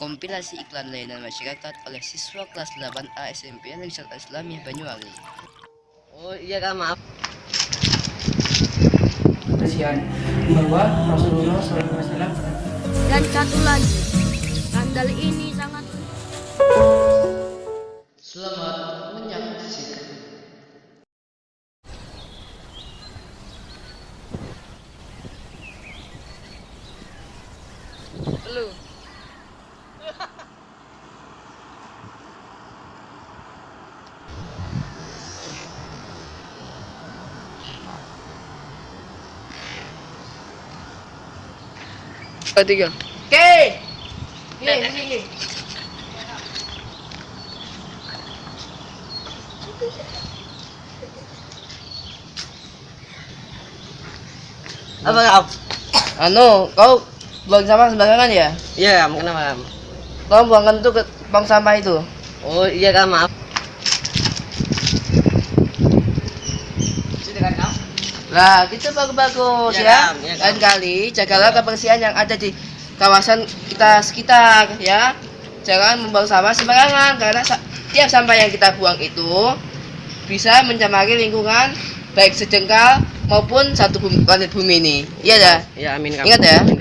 kompilasi iklan layanan masyarakat oleh siswa kelas 8A SMP Negeri Islamiyah Banyuwangi. Oh iya kak maaf. kesaksian bahwa Rasulullah SAW Dan satu lagi, sandal ini sangat Selamat menyaksikan. Lu. Tiga. Oke Ini, ini, ini Apa kak? Anu, kau buang sampah sembarangan ya? Iya kenapa kak? Kau buangkan itu ke tong sampah itu. Oh iya kak maaf. Lah, gitu bagus-bagus Ya, ya. Kang, ya, Lain Kang. kali jagalah kebersihan yang ada di kawasan kita sekitar ya. Jangan membuang sampah sembarangan karena tiap sampah yang kita buang itu bisa mencemari lingkungan baik sejengkal maupun satu bumi, planet bumi ini. Iya dah. Iya amin kak. Ingat ya. Amin.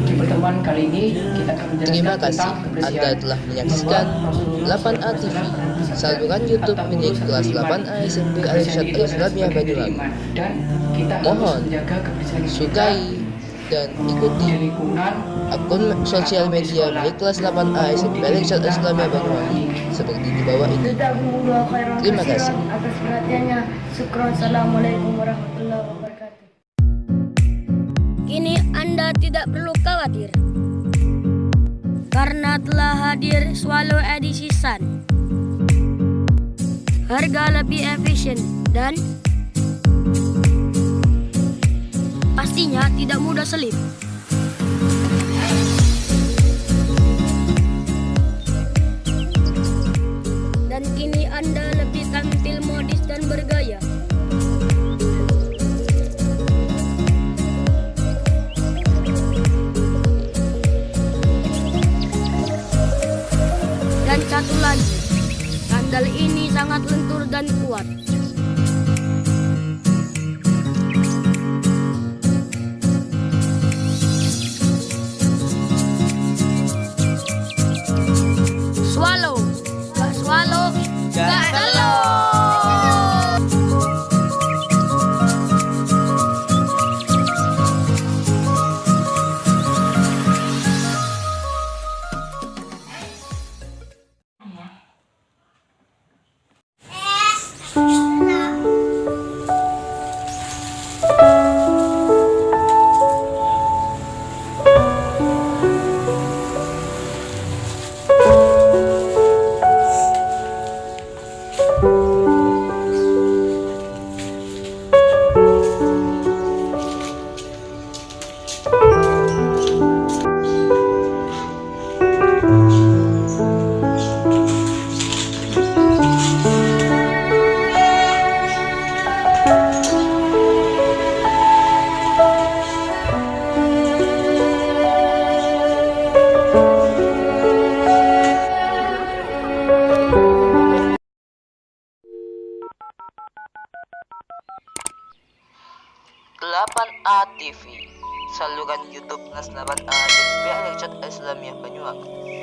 Di pertemuan kali ini kita akan menjelaskan Terima kasih Anda telah menyaksikan bahwa Rasulullah 8A TV, saluran YouTube milik kelas iman. 8A SMP adalah Islamiyah Banyuwangi. Mohon menjaga kebersihan kita Sukai dan di ikuti akun sosial media milik kelas 8A SMP Al-Irsyad Islamiyah Banyuwangi seperti di bawah ini. Terima kasih. atas perhatiannya. Assalamualaikum warahmatullahi wabarakatuh. Kini Anda tidak perlu khawatir karena telah hadir Swallow edisi Sun. Harga lebih efisien dan pastinya tidak mudah selip. Dan kini Anda lebih tampil modis dan bergaya. Dan satu lagi, sandal ini sangat lentur dan kuat. 8A TV saluran YouTube Nas 8A dan Islam Islamiyah Banyuwangi